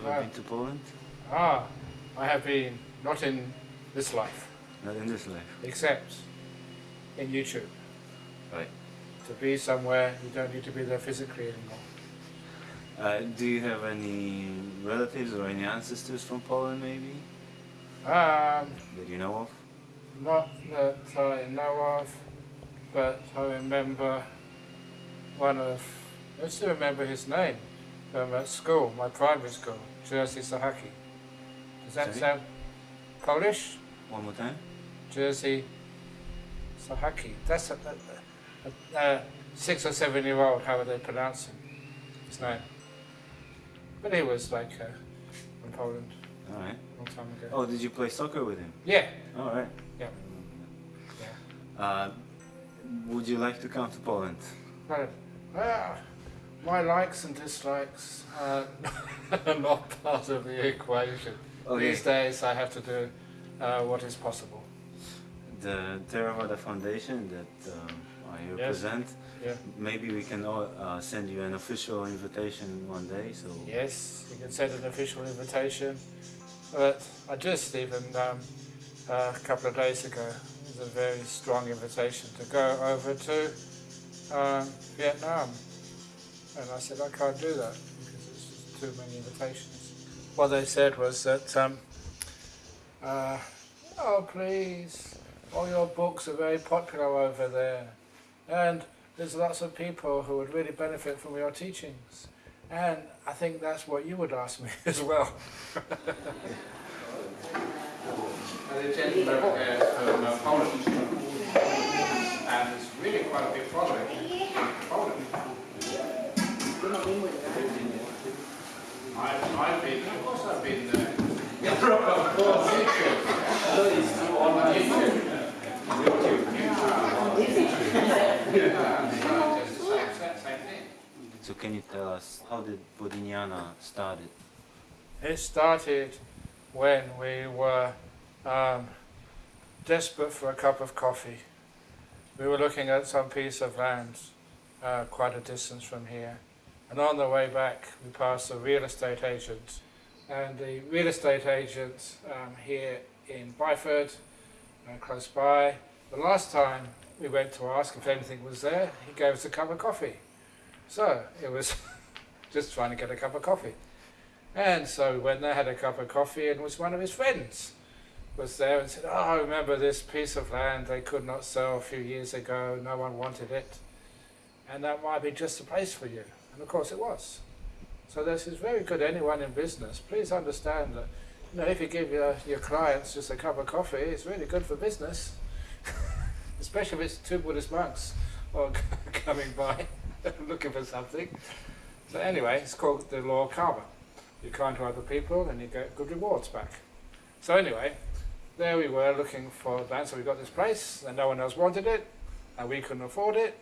Polish? Have you ever Uh, been to Poland? Ah, I have been not in this life, Not in this life. except in YouTube. Right. To be somewhere, you don't need to be there physically anymore. Uh, do you have any relatives or any ancestors from Poland, maybe Um, that you know of? not that I know of, but I remember one of, I still remember his name from at school, my primary school, Jerzy Sahaki. Does that Sorry? sound Polish? One more time. Jerzy Sahaki. That's a, a, a, a six or seven year old, how would they pronounce him? His name. But he was like uh, from Poland All right. a long time ago. Oh, did you play soccer with him? Yeah, All right. Yeah. Uh, would you like to come to Poland? Right. Well, my likes and dislikes are not part of the equation. Okay. These days I have to do uh, what is possible. The Theravada Foundation that um, I Yes. represent, Yeah. maybe we can all, uh, send you an official invitation one day. So Yes, you can send an official invitation. But I just even um, uh, a couple of days ago, it was a very strong invitation to go over to um, Vietnam. And I said, I can't do that because it's just too many invitations. What they said was that, um, uh, oh please, all your books are very popular over there. And there's lots of people who would really benefit from your teachings. And I think that's what you would ask me as well. the gentleman uh, from uh, Poland, and it's really quite a big Poland. So can you tell us how did Bodhinyana started? It started when we were um, desperate for a cup of coffee. We were looking at some piece of land uh, quite a distance from here. And on the way back, we passed a real estate agent. And the real estate agent um, here in Byford, uh, close by, the last time we went to ask if anything was there, he gave us a cup of coffee. So it was just trying to get a cup of coffee. And so we went there, had a cup of coffee, and was one of his friends was there and said, "Oh, I remember this piece of land they could not sell a few years ago. No one wanted it, and that might be just the place for you." And of course, it was. So this is very good. Anyone in business, please understand that. You know, if you give your, your clients just a cup of coffee, it's really good for business, especially if it's two Buddhist monks or coming by looking for something. So anyway, it's called the law of karma. You're kind to other people and you get good rewards back. So anyway, there we were looking for land, so we got this place and no one else wanted it and we couldn't afford it,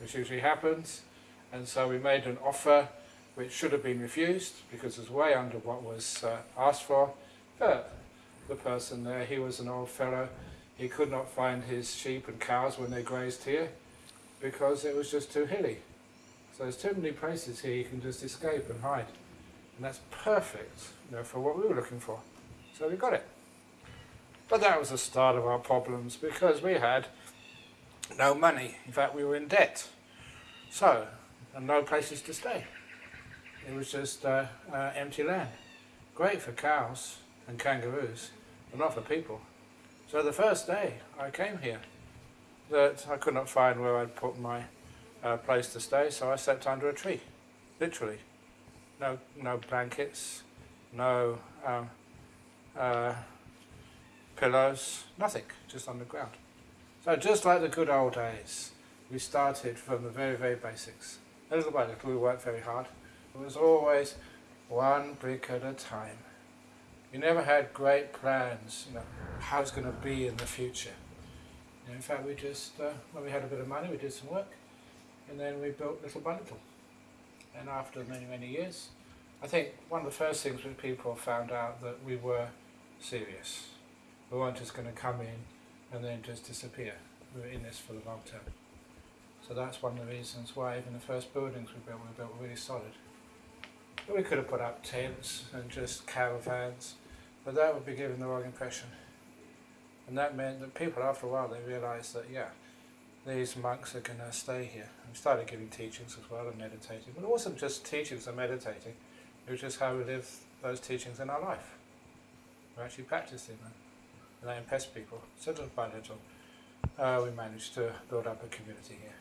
which usually happens. And so we made an offer which should have been refused because it was way under what was uh, asked for. But the person there, he was an old fellow, he could not find his sheep and cows when they grazed here because it was just too hilly. So there's too many places here you can just escape and hide. And that's perfect you know, for what we were looking for. So we got it. But that was the start of our problems because we had no money. In fact, we were in debt. So, and no places to stay. It was just uh, uh, empty land. Great for cows and kangaroos, but not for people. So the first day I came here, that I could not find where I'd put my uh, place to stay, so I slept under a tree, literally. No, no blankets, no um, uh, pillows, nothing, just on the ground. So just like the good old days, we started from the very, very basics. Little by little, we worked very hard. It was always one brick at a time. We never had great plans, you know, how it's going to be in the future. Know, in fact, we just, uh, when we had a bit of money, we did some work, and then we built little by little. And after many, many years, I think one of the first things that people found out that we were serious. We weren't just going to come in and then just disappear. We were in this for the long term. So that's one of the reasons why even the first buildings we built, we built really solid. We could have put up tents and just caravans, but that would be giving the wrong impression. And that meant that people, after a while, they realised that, yeah, these monks are going to stay here. And we started giving teachings as well and meditating. But it wasn't just teachings and meditating, it was just how we live those teachings in our life. We're actually practicing them. And they impressed people. So little by little, uh, we managed to build up a community here.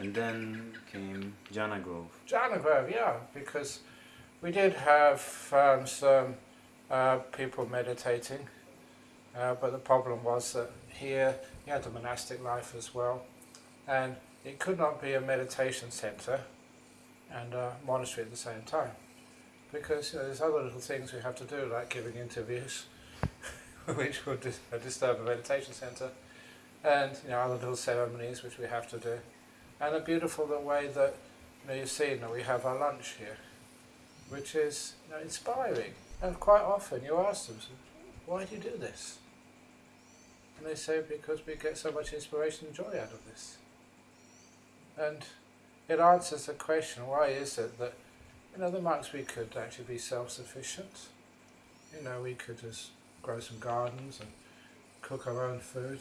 And then came Jhana Grove. Jhana Grove, yeah, because we did have um, some uh, people meditating, uh, but the problem was that here you had the monastic life as well, and it could not be a meditation centre and a monastery at the same time, because you know, there's other little things we have to do, like giving interviews, which would dis- disturb a meditation centre, and you know other little ceremonies which we have to do, and a beautiful the way that you know, you've seen that we have our lunch here, which is you know, inspiring, and quite often you ask them, why do you do this? And they say, because we get so much inspiration and joy out of this. And it answers the question, why is it that, you know, the monks, we could actually be self-sufficient. You know, we could just grow some gardens and cook our own food.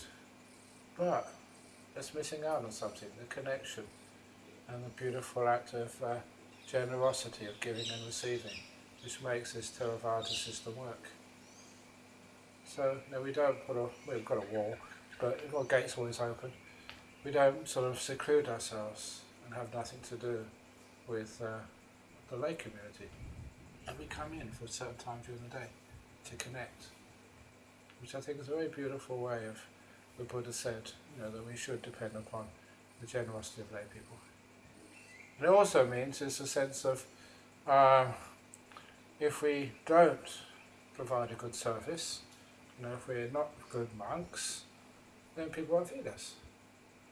But it's missing out on something, the connection and the beautiful act of uh, generosity of giving and receiving, which makes this Theravada system work. So no, we don't put a we've got a wall, but got gates always open. We don't sort of seclude ourselves and have nothing to do with uh, the lay community. And we come in for a certain time during the day to connect, which I think is a very beautiful way of the Buddha said, you know, that we should depend upon the generosity of lay people. It also means there's a sense of uh, if we don't provide a good service, you know, if we're not good monks, then people won't feed us.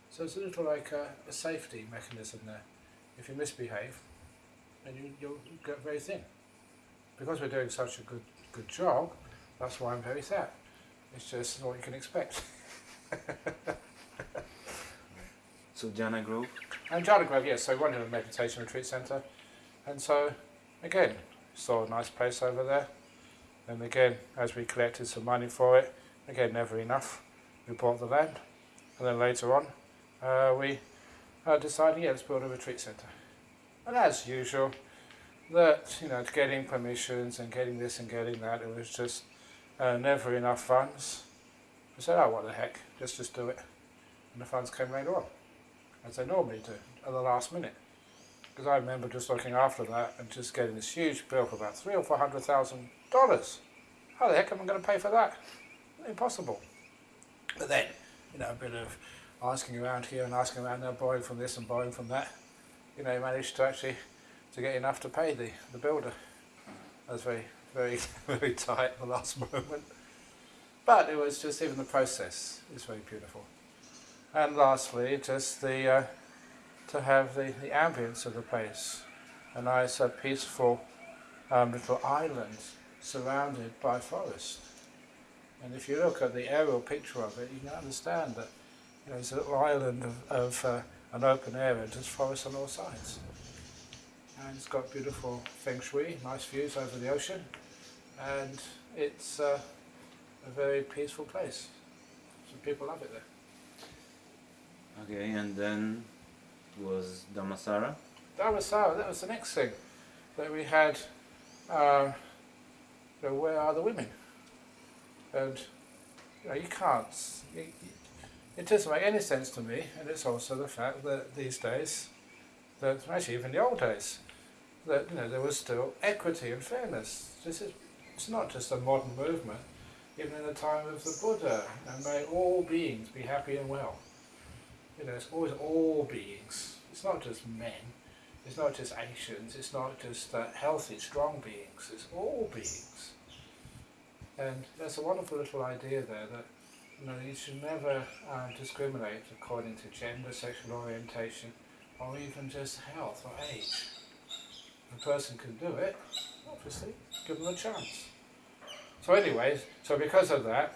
So it's a little like a, a safety mechanism there. If you misbehave, then you, you'll get very thin. Because we're doing such a good good job, that's why I'm very fat. It's just what you can expect. So Jhana Grove. And Jhana Grove, yes, so we wanted a meditation retreat centre. And so, again, saw a nice place over there. And again, as we collected some money for it, again, never enough, we bought the land. And then later on, uh, we uh, decided, yeah, let's build a retreat centre. And as usual, that, you know, getting permissions and getting this and getting that, it was just uh, never enough funds. We said, oh, what the heck, let's just do it. And the funds came later on, as they normally do, at the last minute. Because I remember just looking after that and just getting this huge bill for about three or four hundred thousand dollars. How the heck am I going to pay for that? Impossible. But then, you know, a bit of asking around here and asking around there, borrowing from this and borrowing from that, you know, managed to actually to get enough to pay the, the builder. That was very, very, very tight at the last moment. But it was just even the process is very beautiful. And lastly, just the uh, to have the, the ambience of the place, a nice, uh, peaceful um, little island surrounded by forest. And if you look at the aerial picture of it, you can understand that you know, it's a little island of, of uh, an open area, just forest on all sides. And it's got beautiful feng shui, nice views over the ocean, and it's uh, a very peaceful place. So people love it there. Okay, and then was Dhammasara. So. That was the next thing that we had. Um, you know, where are the women? And you know, you can't. It, it doesn't make any sense to me, and it's also the fact that these days, that actually even the old days, that you know there was still equity and fairness. This is it's not just a modern movement. Even in the time of the Buddha, and may all beings be happy and well. You know, it's always all beings. It's not just men. It's not just Asians. It's not just uh, healthy, strong beings. It's all beings. And there's a wonderful little idea there that you know you should never uh, discriminate according to gender, sexual orientation, or even just health or age. A person can do it, obviously, give them a chance. So, anyways, so because of that,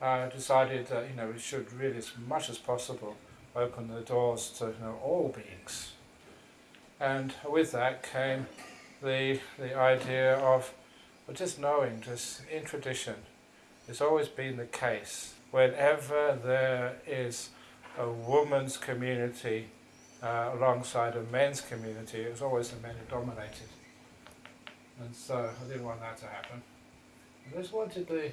I decided that you know we should really, as much as possible, open the doors to you know, all beings. And with that came the the idea of well, just knowing, just in tradition, it's always been the case. Whenever there is a woman's community uh, alongside a men's community, it was always the men who dominated. And so I didn't want that to happen. I just wanted the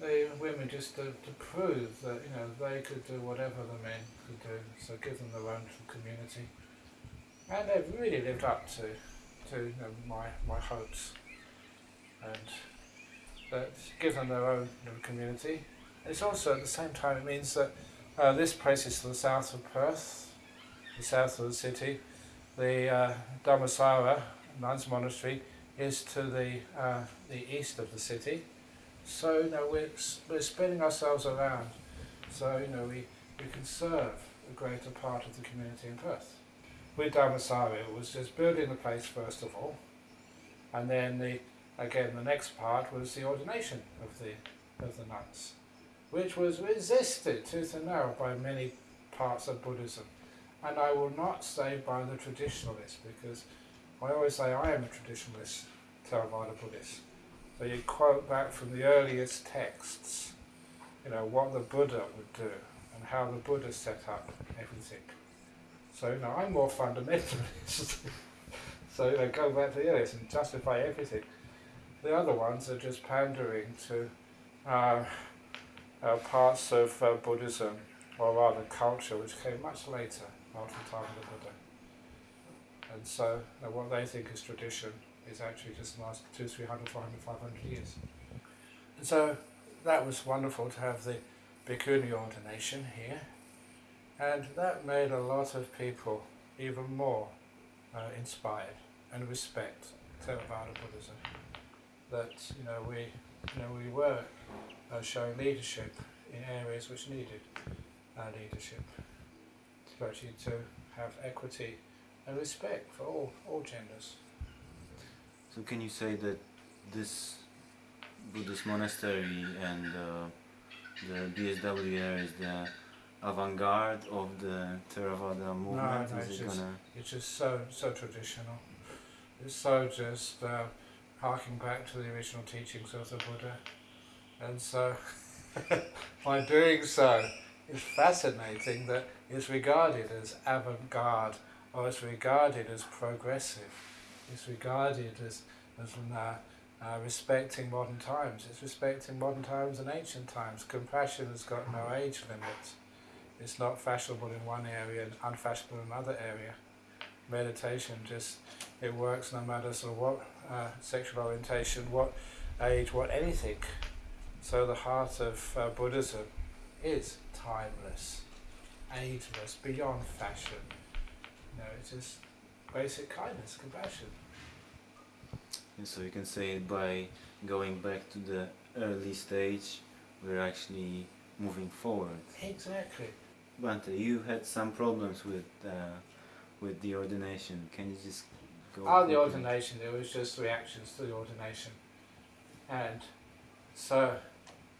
the women just to, to prove that you know they could do whatever the men could do, so give them their own community, and they've really lived up to to you know, my my hopes, and that give them their own little community. It's also at the same time it means that uh, this place is to the south of Perth, the south of the city. The uh, Dhammasara nuns monastery is to the uh, the east of the city. So you we're we're spreading ourselves around, so you know we we can serve a greater part of the community in Perth. With Dhammasara, it was just building the place first of all, and then the again the next part was the ordination of the of the nuns, which was resisted tooth and nail by many parts of Buddhism, and I will not say by the traditionalists because I always say I am a traditionalist, Theravada Buddhist so you quote back from the earliest texts, you know, what the Buddha would do and how the Buddha set up everything. So, you know, I'm more fundamentalist. so, you know, go back to the earliest and justify everything. The other ones are just pandering to uh, uh, parts of uh, Buddhism, or rather culture, which came much later after the time of the Buddha. And so, you what they think is tradition is actually just the last two, three hundred, four hundred, five hundred years. And so that was wonderful to have the Bhikkhuni ordination here. And that made a lot of people even more uh, inspired and respect Theravada Buddhism. That you know we you know we were uh, showing leadership in areas which needed uh, leadership, especially to have equity and respect for all, all genders. So can you say that this Buddhist monastery and uh, the BSW area is the avant-garde of the Theravada movement? No, no, it's, it just, gonna... it's just so so traditional. It's so just uh, harking back to the original teachings of the Buddha, and so by doing so, it's fascinating that it's regarded as avant-garde or it's regarded as progressive it's regarded as, as uh, uh, respecting modern times. It's respecting modern times and ancient times. Compassion has got no age limit. It's not fashionable in one area and unfashionable in another area. Meditation just, it works no matter sort of what uh, sexual orientation, what age, what anything. So the heart of uh, Buddhism is timeless, ageless, beyond fashion. You know, it's just basic kindness, compassion. And so you can say by going back to the early stage, we're actually moving forward. Exactly. Bhante, you had some problems with uh, with the ordination. Can you just go? Oh, the ordination. There was just reactions to the ordination, and so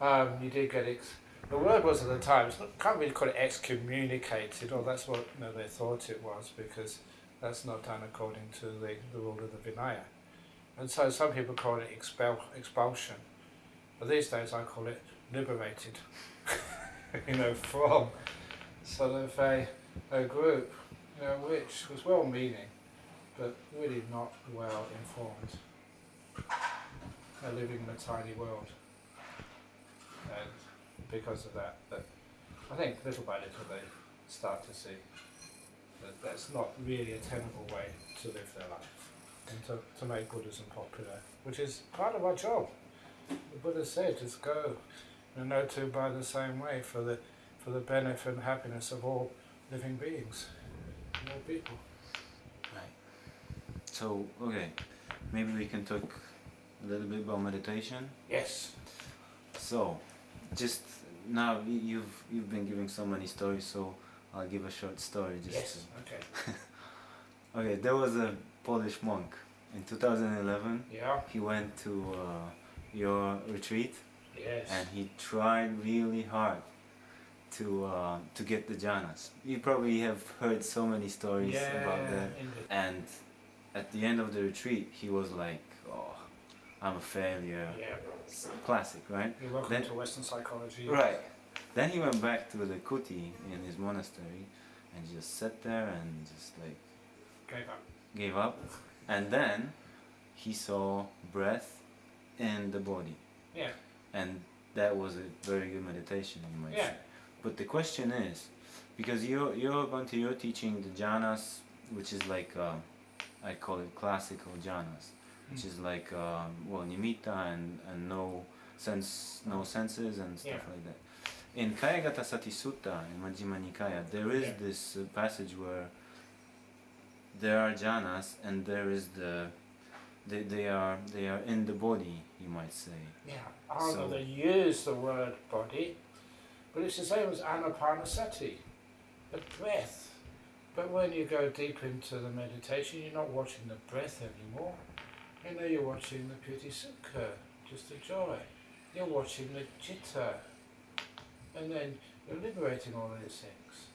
um, you did get ex- the word was at the time. Can't really call it excommunicated, or that's what you know, they thought it was because that's not done according to the, the rule of the Vinaya. And so some people call it expel, expulsion. But these days I call it liberated. you know, from sort of a, a group, you know, which was well meaning, but really not well informed. They're living in a tiny world. And because of that, that I think little by little they start to see that that's not really a tenable way to live their life and to, to make Buddhism popular, which is part of our job. The Buddha said, just go and no two by the same way for the for the benefit and happiness of all living beings, all people. Right. So okay, maybe we can talk a little bit about meditation. Yes. So, just now you've you've been giving so many stories, so I'll give a short story. Just Yes. Okay. to- okay, there was a Polish monk in 2011. Yeah. He went to uh, your retreat Yes. and he tried really hard to uh, to get the jhanas. You probably have heard so many stories yeah. about that. indeed. And at the end of the retreat, he was like, "Oh, I'm a failure." Yeah. Classic, right? You're welcome Then- to Western psychology. Right. Then he went back to the kuti in his monastery, and just sat there and just like Gave up. gave up. And then he saw breath in the body, Yeah. and that was a very good meditation, you might Yeah. say. But the question is, because you're you're going to you're teaching the jhanas, which is like uh, I call it classical jhanas, which Mm. is like um, well nimitta and, and no sense no senses and stuff Yeah. like that. In Kayagata Sati Sutta in Majjhima Nikaya, there is Yeah. this uh, passage where there are jhanas and there is the they, they are they are in the body, you might say. Yeah. Although So- they use the word body, but it's the same as anapanasati, the breath. But when you go deep into the meditation, you're not watching the breath anymore. You know, you're watching the piti sukha, just the joy. You're watching the chitta, and then you're liberating all these things.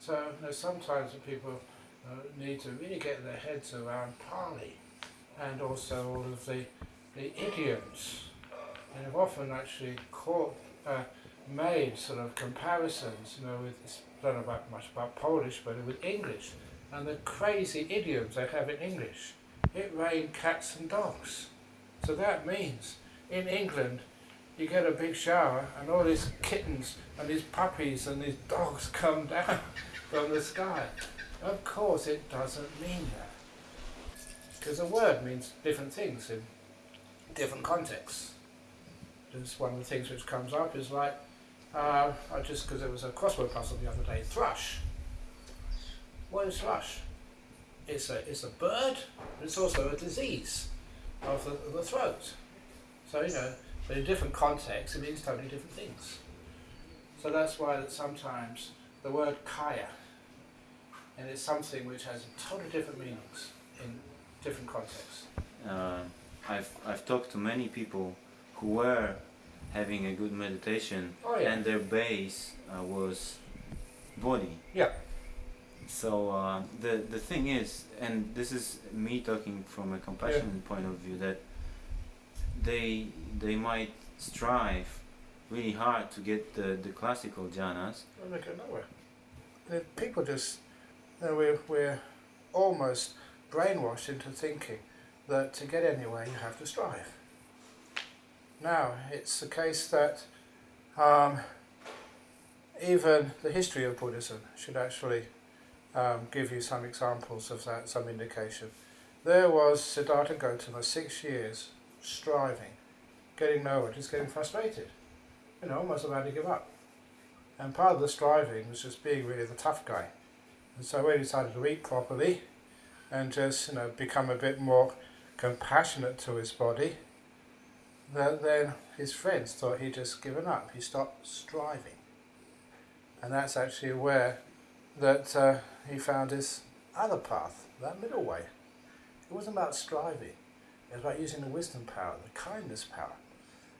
So, you know, sometimes people uh, need to really get their heads around Pali and also all of the, the idioms. And I've often actually caught, uh, made sort of comparisons, you know, with, I don't know about, much about Polish, but with English, and the crazy idioms they have in English. It rained cats and dogs. So that means in England, you get a big shower and all these kittens and these puppies and these dogs come down from the sky. Of course it doesn't mean that. Because a word means different things in different contexts. Just one of the things which comes up is like, uh, I just because it was a crossword puzzle the other day, thrush. What is thrush? It's a, it's a bird, but it's also a disease of the, of the throat. So, you know, but in different contexts it means totally different things. So that's why that sometimes the word kaya, and it's something which has totally different meanings in different contexts. Uh, I've I've talked to many people who were having a good meditation Oh yeah. and their base uh, was body. Yeah. So uh, the the thing is, and this is me talking from a compassion point of view, that they they might strive really hard to get the, the classical jhanas, they go nowhere. The people just, you know, we're, we're almost brainwashed into thinking that to get anywhere you have to strive. Now, it's the case that um, even the history of Buddhism should actually um, give you some examples of that, some indication. There was Siddhartha Gautama, six years striving, getting nowhere, just getting frustrated, you know, almost about to give up. And part of the striving was just being really the tough guy. And so when he decided to eat properly and just, you know, become a bit more compassionate to his body, that then his friends thought he'd just given up. He stopped striving. And that's actually where that uh, he found his other path, that middle way. It wasn't about striving. It was about using the wisdom power, the kindness power.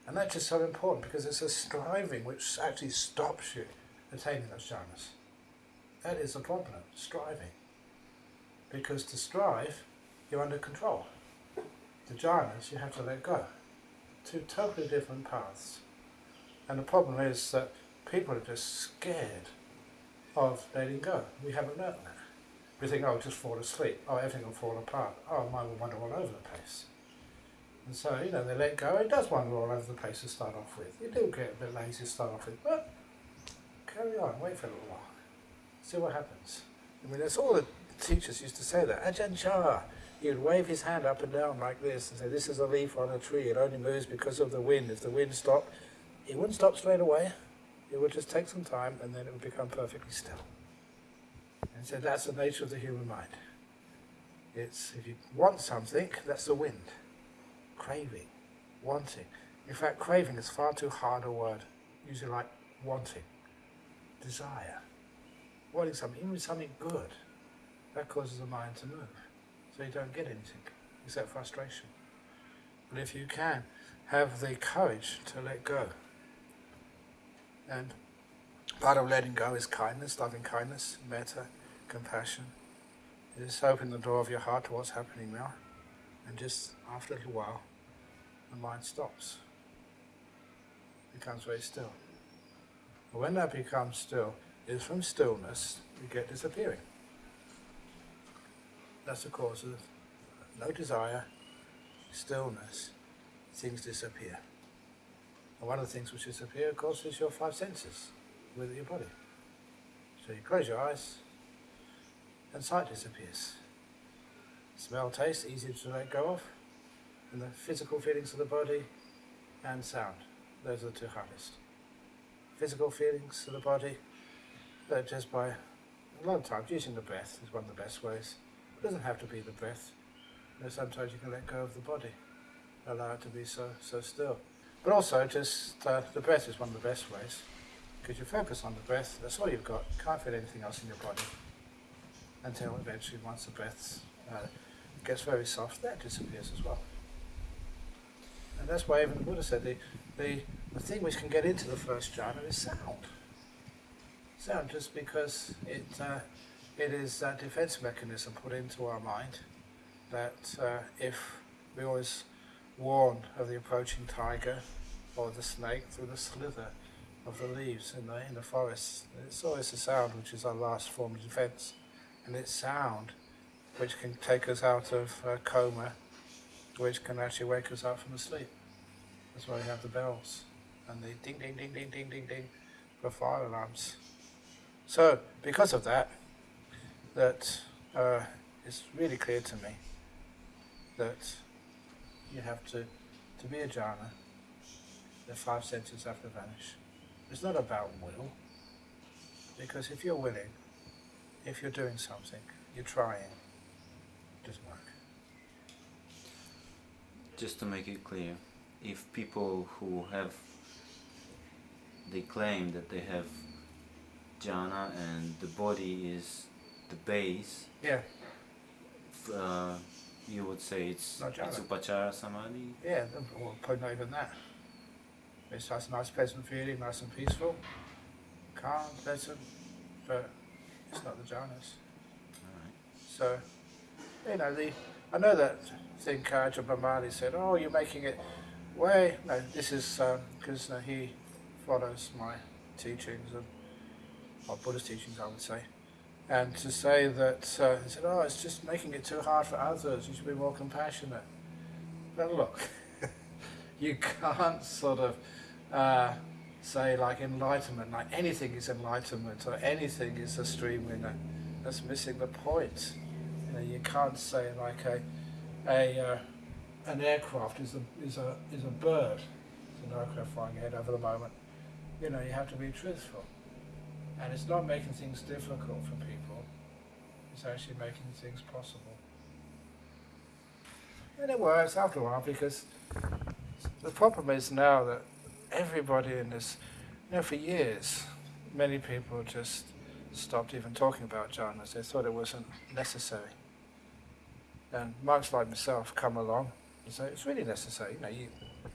And that's just so important because it's a striving which actually stops you attaining those jhanas. That is the problem, striving. Because to strive, you're under control. The jhanas, you have to let go. Two totally different paths. And the problem is that people are just scared of letting go. We haven't learnt that. We think, oh, just fall asleep. Oh, everything will fall apart. Oh, mine will wander all over the place. And so, you know, they let go. It does wander all over the place to start off with. You do get a bit lazy to start off with, but carry on, wait for a little while. See what happens. I mean, that's all the teachers used to say that. Ajahn Chah, he would wave his hand up and down like this and say, this is a leaf on a tree. It only moves because of the wind. If the wind stopped, it wouldn't stop straight away. It would just take some time and then it would become perfectly still. And so that's the nature of the human mind. It's, if you want something, that's the wind craving, wanting. In fact, craving is far too hard a word. Usually like wanting, desire, wanting something, even something good. That causes the mind to move. So you don't get anything except frustration. But if you can have the courage to let go, and part of letting go is kindness, loving kindness, metta, compassion. Just open the door of your heart to what's happening now, and just after a little while, the mind stops. It becomes very still. And when that becomes still, is from stillness you get disappearing. That's the cause of no desire, stillness, things disappear. And one of the things which disappear, of course, is your five senses with your body. So you close your eyes, and sight disappears. Smell, taste, easy to let go of, and the physical feelings of the body, and sound. Those are the two hardest. Physical feelings of the body, but just by a lot of times using the breath is one of the best ways. It doesn't have to be the breath. You know, sometimes you can let go of the body, allow it to be so so still. But also, just uh, the breath is one of the best ways because you focus on the breath. That's all you've got. You can't feel anything else in your body until eventually, once the breath uh, gets very soft, that disappears as well. And that's why even the Buddha said the, the, the thing which can get into the first jhana is sound. Sound, just because it uh, it is a defense mechanism put into our mind that uh, if we always warn of the approaching tiger or the snake through the slither of the leaves in the in the forest, it's always a sound which is our last form of defense, and it's sound which can take us out of coma, which can actually wake us up from the sleep. That's why we have the bells and the ding ding ding ding ding ding ding for fire alarms. So because of that, that uh, it's really clear to me that you have to, to be a jhana, the five senses have to vanish. It's not about will, because if you're willing, if you're doing something, you're trying, it doesn't work. Just to make it clear, if people who have they claim that they have jhana and the body is the base, Yeah, uh, you would say it's, Not it's jhana. upachara samadhi. yeah, well, probably not even that. It's just nice, pleasant feeling, nice and peaceful, calm, pleasant, but it's not the jhanas. Alright. So, you know, the I know that thing Kaja Bhamali said, oh, you're making it way. No, this is because uh, he follows my teachings and or Buddhist teachings, I would say. And to say that uh, he said, oh, it's just making it too hard for others. You should be more compassionate. But look, you can't sort of uh, say like enlightenment, like anything is enlightenment or anything is a stream winner. That's missing the point. You know, you can't say like a a uh, an aircraft is a is a is a bird. It's an aircraft flying ahead over the moment. You know, you have to be truthful, and it's not making things difficult for people. It's actually making things possible. And it works after a while because the problem is now that everybody in this, you know, for years, many people just stopped even talking about jhanas. They thought it wasn't necessary. And monks like myself come along and say it's really necessary. You know, you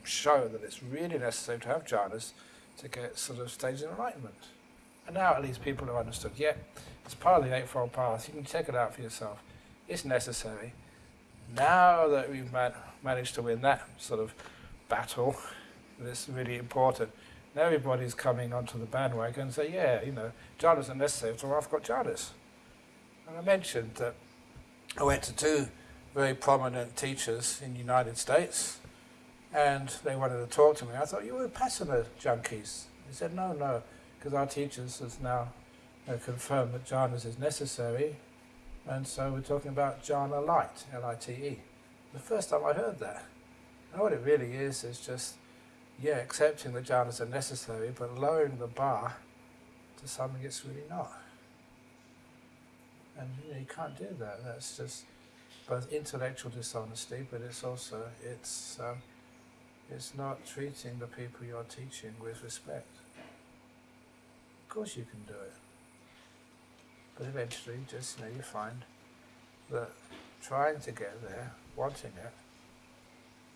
show that it's really necessary to have jhanas to get sort of stages of enlightenment. And now at least people have understood, yeah, it's part of the Eightfold Path. You can check it out for yourself. It's necessary. Now that we've man- managed to win that sort of battle, that's really important. Now everybody's coming onto the bandwagon and say, yeah, you know, jhanas are necessary, so I've got jhanas. And I mentioned that I went to two very prominent teachers in the United States, and they wanted to talk to me. I thought, you were Vipassana junkies. They said, no, no, because our teachers has now confirmed that jhanas is necessary, and so we're talking about jhana light, L-I-T-E. The first time I heard that. And what it really is, is just, yeah, accepting that jhanas are necessary, but lowering the bar to something it's really not. And you, know, you can't do that. That's just both intellectual dishonesty, but it's also it's um, it's not treating the people you're teaching with respect. Of course, you can do it, but eventually, just you know, you find that trying to get there, wanting it,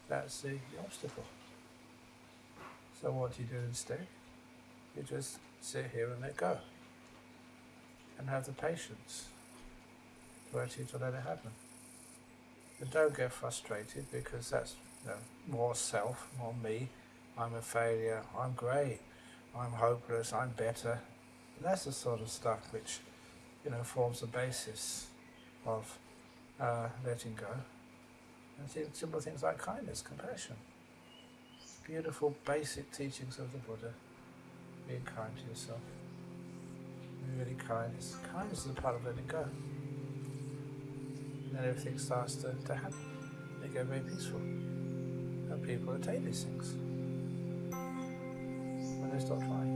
that's the, obstacle. So what do you do instead? You just sit here and let go, and have the patience ready to let it happen. But don't get frustrated because that's you know, more self, more me. I'm a failure. I'm great. I'm hopeless. I'm better. that's the sort of stuff which, you know, forms the basis of uh, letting go. And simple things like kindness, compassion. Beautiful basic teachings of the Buddha. Being kind to yourself. Be really kind. Kindness is a part of letting go. And everything starts to, to happen. They get very peaceful. And people attain these things. When they stop trying.